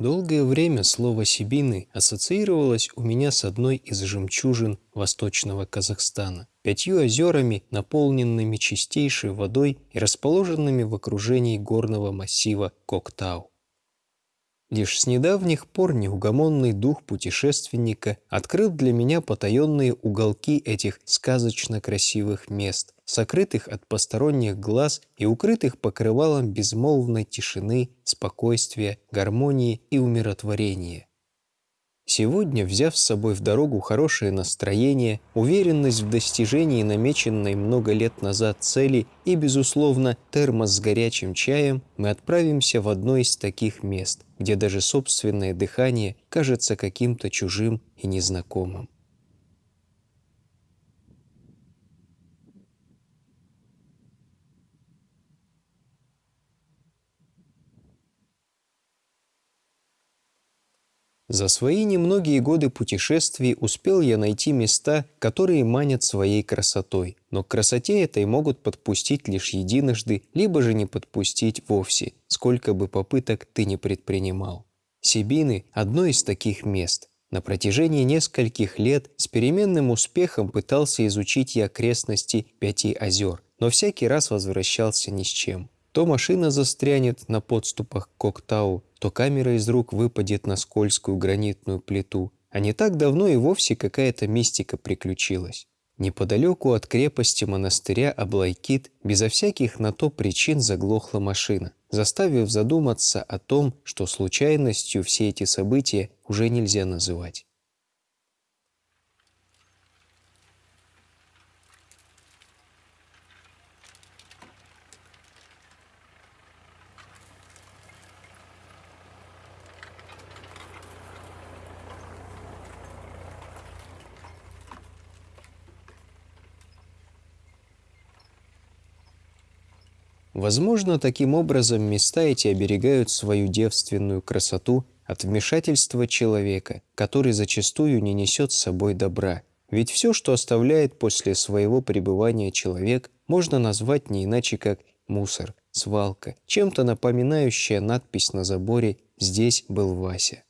Долгое время слово «Сибины» ассоциировалось у меня с одной из жемчужин восточного Казахстана, пятью озерами, наполненными чистейшей водой и расположенными в окружении горного массива Коктау. Лишь с недавних пор неугомонный дух путешественника открыл для меня потаенные уголки этих сказочно красивых мест, сокрытых от посторонних глаз и укрытых покрывалом безмолвной тишины, спокойствия, гармонии и умиротворения. Сегодня, взяв с собой в дорогу хорошее настроение, уверенность в достижении намеченной много лет назад цели и, безусловно, термос с горячим чаем, мы отправимся в одно из таких мест, где даже собственное дыхание кажется каким-то чужим и незнакомым. За свои немногие годы путешествий успел я найти места, которые манят своей красотой, но к красоте этой могут подпустить лишь единожды, либо же не подпустить вовсе, сколько бы попыток ты не предпринимал. Сибины – одно из таких мест. На протяжении нескольких лет с переменным успехом пытался изучить я окрестности Пяти озер, но всякий раз возвращался ни с чем. То машина застрянет на подступах к Коктау, то камера из рук выпадет на скользкую гранитную плиту, а не так давно и вовсе какая-то мистика приключилась. Неподалеку от крепости монастыря Аблайкит безо всяких на то причин заглохла машина, заставив задуматься о том, что случайностью все эти события уже нельзя называть. Возможно, таким образом места эти оберегают свою девственную красоту от вмешательства человека, который зачастую не несет с собой добра. Ведь все, что оставляет после своего пребывания человек, можно назвать не иначе как мусор, свалка, чем-то напоминающая надпись на заборе «Здесь был Вася».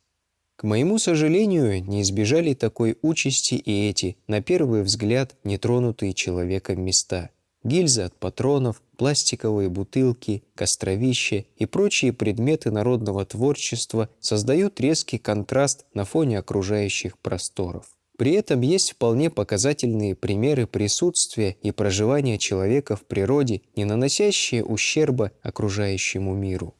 К моему сожалению, не избежали такой участи и эти, на первый взгляд, нетронутые человеком места – гильзы от патронов, пластиковые бутылки, костровища и прочие предметы народного творчества создают резкий контраст на фоне окружающих просторов. При этом есть вполне показательные примеры присутствия и проживания человека в природе, не наносящие ущерба окружающему миру.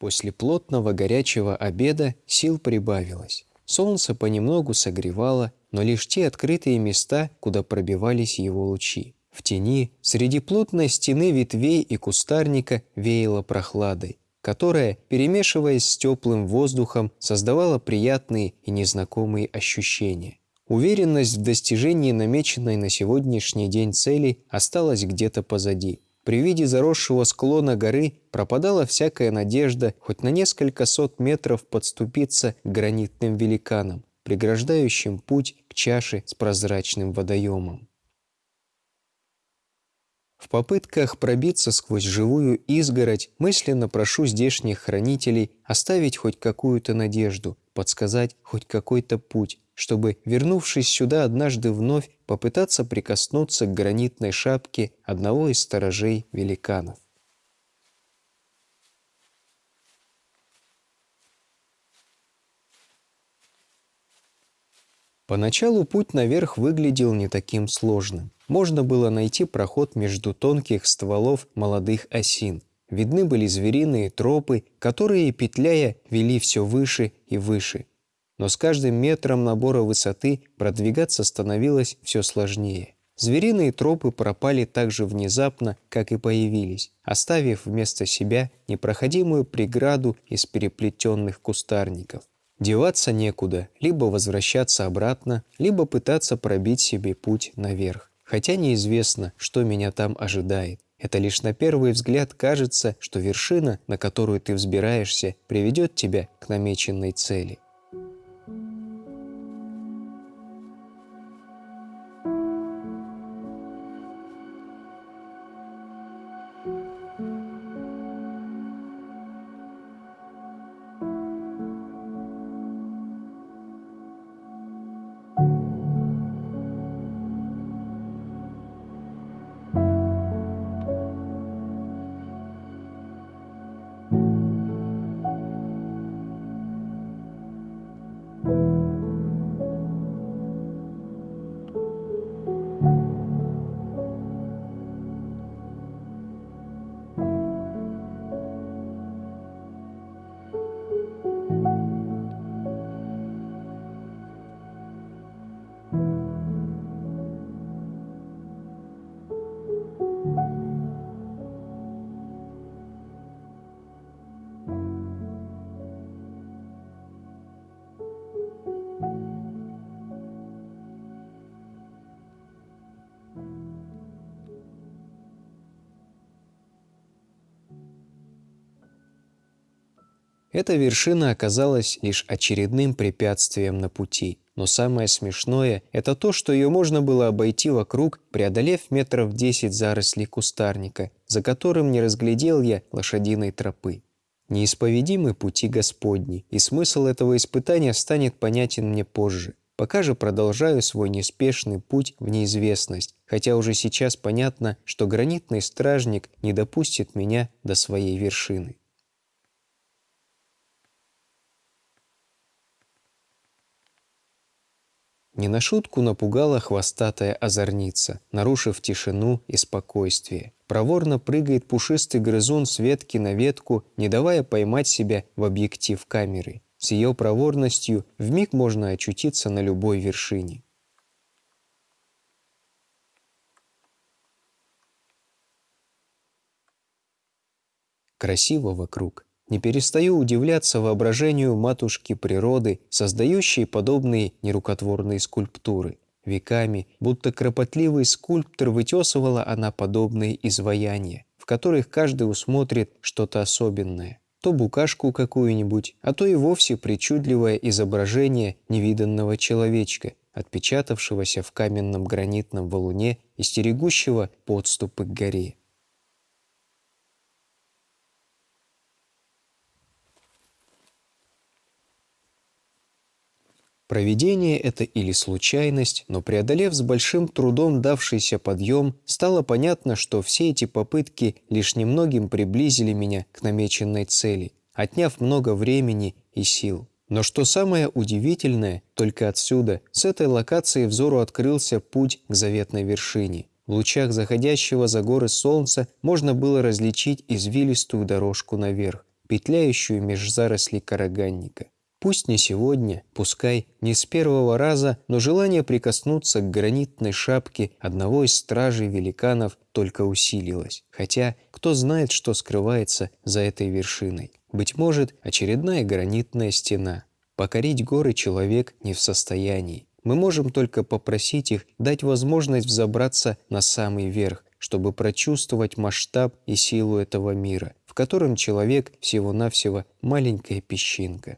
После плотного горячего обеда сил прибавилось. Солнце понемногу согревало, но лишь те открытые места, куда пробивались его лучи. В тени, среди плотной стены ветвей и кустарника веяло прохладой, которая, перемешиваясь с теплым воздухом, создавала приятные и незнакомые ощущения. Уверенность в достижении намеченной на сегодняшний день цели осталась где-то позади – при виде заросшего склона горы пропадала всякая надежда хоть на несколько сот метров подступиться к гранитным великанам, преграждающим путь к чаше с прозрачным водоемом. В попытках пробиться сквозь живую изгородь мысленно прошу здешних хранителей оставить хоть какую-то надежду, подсказать хоть какой-то путь, чтобы, вернувшись сюда однажды вновь, попытаться прикоснуться к гранитной шапке одного из сторожей великанов. Поначалу путь наверх выглядел не таким сложным. Можно было найти проход между тонких стволов молодых осин. Видны были звериные тропы, которые, петляя, вели все выше и выше но с каждым метром набора высоты продвигаться становилось все сложнее. Звериные тропы пропали так же внезапно, как и появились, оставив вместо себя непроходимую преграду из переплетенных кустарников. Деваться некуда, либо возвращаться обратно, либо пытаться пробить себе путь наверх. хотя неизвестно, что меня там ожидает. Это лишь на первый взгляд кажется, что вершина, на которую ты взбираешься, приведет тебя к намеченной цели. Эта вершина оказалась лишь очередным препятствием на пути. Но самое смешное – это то, что ее можно было обойти вокруг, преодолев метров 10 зарослей кустарника, за которым не разглядел я лошадиной тропы. Неисповедимы пути Господни, и смысл этого испытания станет понятен мне позже. Пока же продолжаю свой неспешный путь в неизвестность, хотя уже сейчас понятно, что гранитный стражник не допустит меня до своей вершины. Не на шутку напугала хвостатая озорница, нарушив тишину и спокойствие. Проворно прыгает пушистый грызун с ветки на ветку, не давая поймать себя в объектив камеры. С ее проворностью в миг можно очутиться на любой вершине. Красиво вокруг. Не перестаю удивляться воображению матушки природы, создающей подобные нерукотворные скульптуры. Веками, будто кропотливый скульптор, вытесывала она подобные изваяния, в которых каждый усмотрит что-то особенное. То букашку какую-нибудь, а то и вовсе причудливое изображение невиданного человечка, отпечатавшегося в каменном гранитном валуне и стерегущего подступы к горе. Проведение это или случайность, но преодолев с большим трудом давшийся подъем, стало понятно, что все эти попытки лишь немногим приблизили меня к намеченной цели, отняв много времени и сил. Но что самое удивительное, только отсюда, с этой локации взору открылся путь к заветной вершине. В лучах заходящего за горы солнца можно было различить извилистую дорожку наверх, петляющую меж зарослей караганника. Пусть не сегодня, пускай не с первого раза, но желание прикоснуться к гранитной шапке одного из стражей великанов только усилилось. Хотя кто знает, что скрывается за этой вершиной. Быть может, очередная гранитная стена. Покорить горы человек не в состоянии. Мы можем только попросить их дать возможность взобраться на самый верх, чтобы прочувствовать масштаб и силу этого мира, в котором человек всего-навсего маленькая песчинка.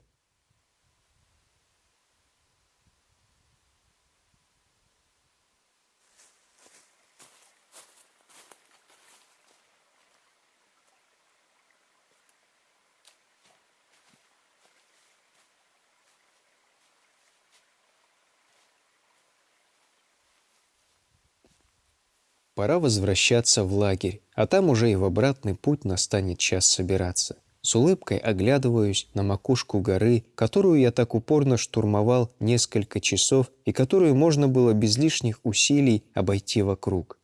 Пора возвращаться в лагерь, а там уже и в обратный путь настанет час собираться. С улыбкой оглядываюсь на макушку горы, которую я так упорно штурмовал несколько часов и которую можно было без лишних усилий обойти вокруг.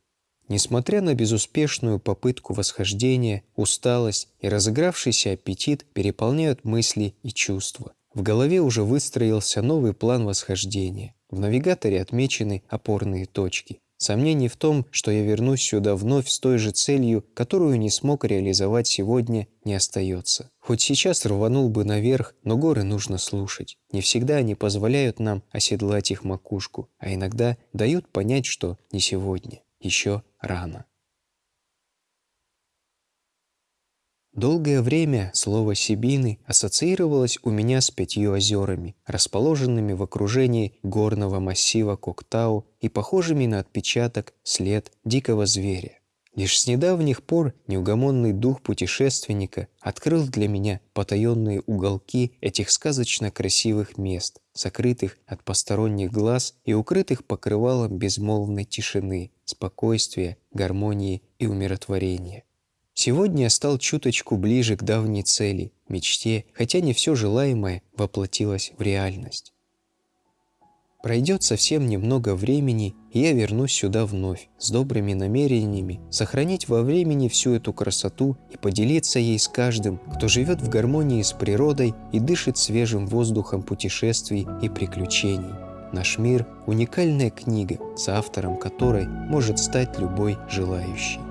Несмотря на безуспешную попытку восхождения, усталость и разыгравшийся аппетит переполняют мысли и чувства. В голове уже выстроился новый план восхождения. В навигаторе отмечены опорные точки. Сомнений в том, что я вернусь сюда вновь с той же целью, которую не смог реализовать сегодня, не остается. Хоть сейчас рванул бы наверх, но горы нужно слушать. Не всегда они позволяют нам оседлать их макушку, а иногда дают понять, что не сегодня. еще рано. Долгое время слово «Сибины» ассоциировалось у меня с пятью озерами, расположенными в окружении горного массива Коктау и похожими на отпечаток след дикого зверя. Лишь с недавних пор неугомонный дух путешественника открыл для меня потаенные уголки этих сказочно красивых мест, сокрытых от посторонних глаз и укрытых покрывалом безмолвной тишины, спокойствия, гармонии и умиротворения. Сегодня я стал чуточку ближе к давней цели, мечте, хотя не все желаемое воплотилось в реальность. Пройдет совсем немного времени, и я вернусь сюда вновь, с добрыми намерениями, сохранить во времени всю эту красоту и поделиться ей с каждым, кто живет в гармонии с природой и дышит свежим воздухом путешествий и приключений. Наш мир – уникальная книга, с автором которой может стать любой желающий.